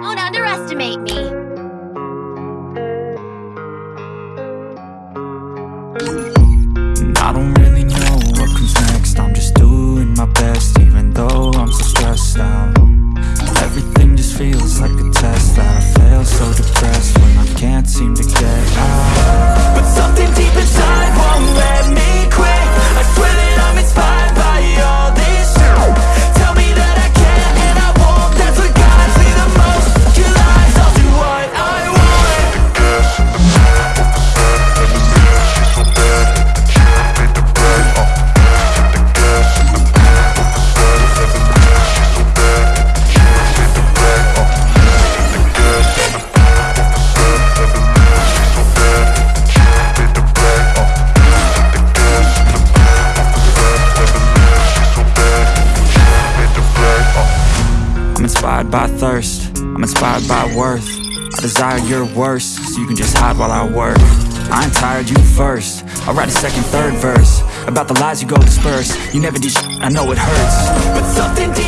Don't underestimate me. I don't really know inspired by thirst, I'm inspired by worth. I desire your worst, so you can just hide while I work. I ain't tired, you first. I'll write a second, third verse. About the lies you go disperse. You never did I know it hurts. But something deep